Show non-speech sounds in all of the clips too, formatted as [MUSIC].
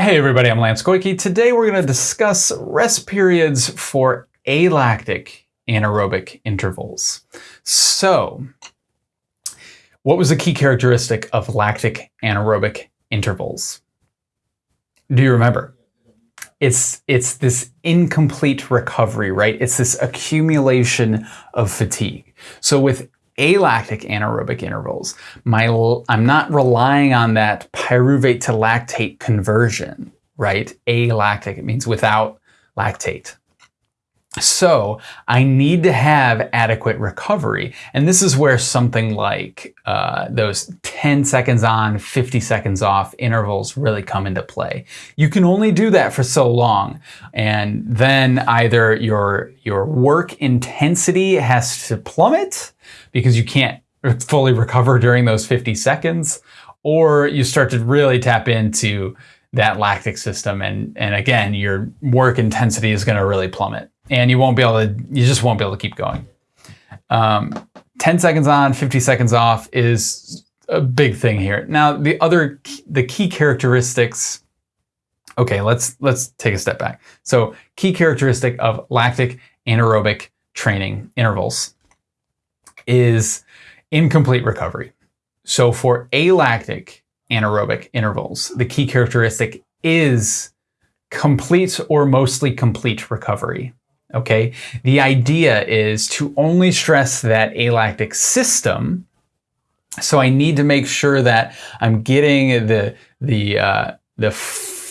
Hey everybody, I'm Lance Goyke. Today we're going to discuss rest periods for alactic anaerobic intervals. So, what was the key characteristic of lactic anaerobic intervals? Do you remember? It's, it's this incomplete recovery, right? It's this accumulation of fatigue. So with alactic anaerobic intervals. My, I'm not relying on that pyruvate to lactate conversion, right? Alactic, it means without lactate. So I need to have adequate recovery. And this is where something like uh, those 10 seconds on, 50 seconds off intervals really come into play. You can only do that for so long. And then either your, your work intensity has to plummet because you can't fully recover during those 50 seconds, or you start to really tap into that lactic system. And, and again, your work intensity is going to really plummet and you won't be able to, you just won't be able to keep going. Um, 10 seconds on, 50 seconds off is a big thing here. Now, the other, the key characteristics, okay, let's, let's take a step back. So key characteristic of lactic anaerobic training intervals is incomplete recovery. So for alactic anaerobic intervals, the key characteristic is complete or mostly complete recovery. Okay, the idea is to only stress that alactic system. So I need to make sure that I'm getting the the uh, the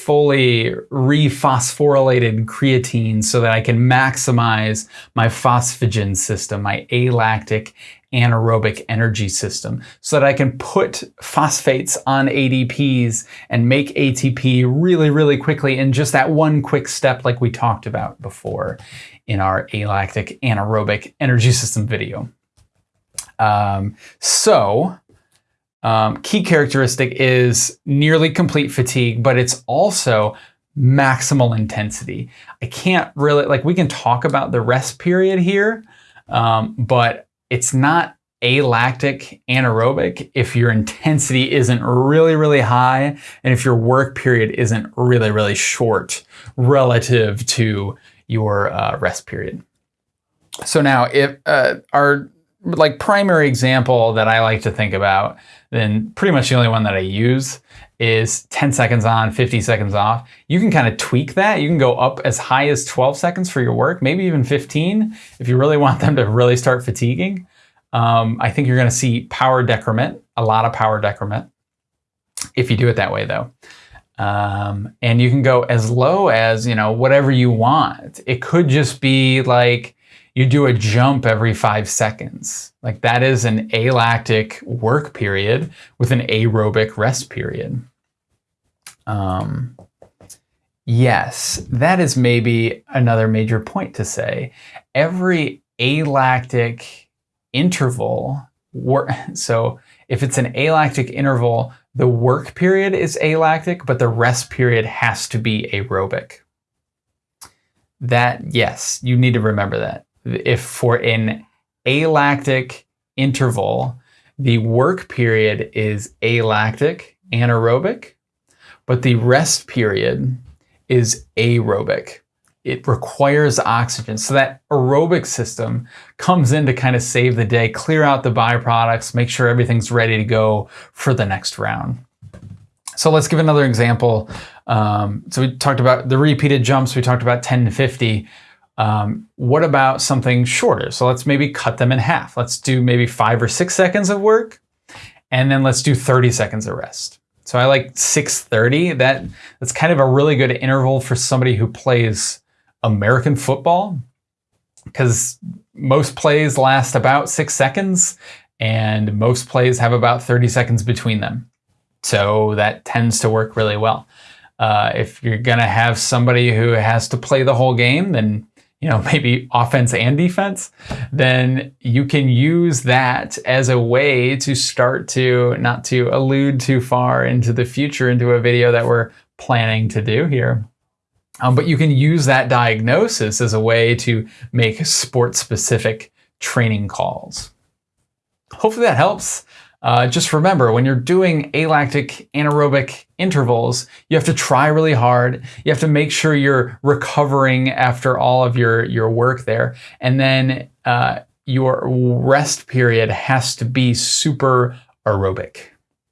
fully rephosphorylated creatine so that I can maximize my phosphagen system, my alactic anaerobic energy system so that I can put phosphates on ADPs and make ATP really, really quickly in just that one quick step like we talked about before in our alactic anaerobic energy system video. Um, so um, key characteristic is nearly complete fatigue, but it's also maximal intensity. I can't really, like we can talk about the rest period here, um, but it's not alactic anaerobic if your intensity isn't really, really high and if your work period isn't really, really short relative to your uh, rest period. So now if uh, our like primary example that I like to think about, then pretty much the only one that I use is 10 seconds on, 50 seconds off. You can kind of tweak that. You can go up as high as 12 seconds for your work, maybe even 15 if you really want them to really start fatiguing. Um, I think you're going to see power decrement, a lot of power decrement, if you do it that way though. Um, and you can go as low as, you know, whatever you want. It could just be like you do a jump every five seconds. Like that is an alactic work period with an aerobic rest period. Um, yes, that is maybe another major point to say. Every alactic interval, [LAUGHS] so if it's an alactic interval, the work period is alactic, but the rest period has to be aerobic. That, yes, you need to remember that if for an alactic interval, the work period is alactic, anaerobic, but the rest period is aerobic. It requires oxygen. So that aerobic system comes in to kind of save the day, clear out the byproducts, make sure everything's ready to go for the next round. So let's give another example. Um, so we talked about the repeated jumps. We talked about 10 to 50. Um, what about something shorter? So let's maybe cut them in half. Let's do maybe five or six seconds of work, and then let's do 30 seconds of rest. So I like 630. That, that's kind of a really good interval for somebody who plays American football because most plays last about six seconds and most plays have about 30 seconds between them. So that tends to work really well. Uh, if you're going to have somebody who has to play the whole game, then you know, [LAUGHS] maybe offense and defense, then you can use that as a way to start to, not to allude too far into the future into a video that we're planning to do here. Um, but you can use that diagnosis as a way to make sport-specific training calls. Hopefully that helps. Uh, just remember when you're doing alactic anaerobic intervals, you have to try really hard. You have to make sure you're recovering after all of your, your work there. And then uh, your rest period has to be super aerobic.